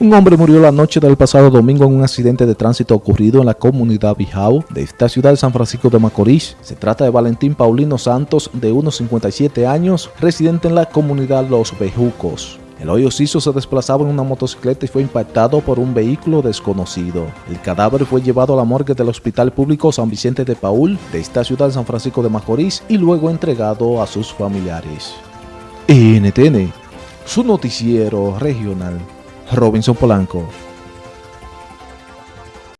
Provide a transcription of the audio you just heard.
Un hombre murió la noche del pasado domingo en un accidente de tránsito ocurrido en la comunidad Bijao de esta ciudad de San Francisco de Macorís. Se trata de Valentín Paulino Santos, de unos 57 años, residente en la comunidad Los Bejucos. El hoyo Ciso se desplazaba en una motocicleta y fue impactado por un vehículo desconocido. El cadáver fue llevado a la morgue del Hospital Público San Vicente de Paul de esta ciudad de San Francisco de Macorís y luego entregado a sus familiares. NTN, su noticiero regional. Robinson Polanco.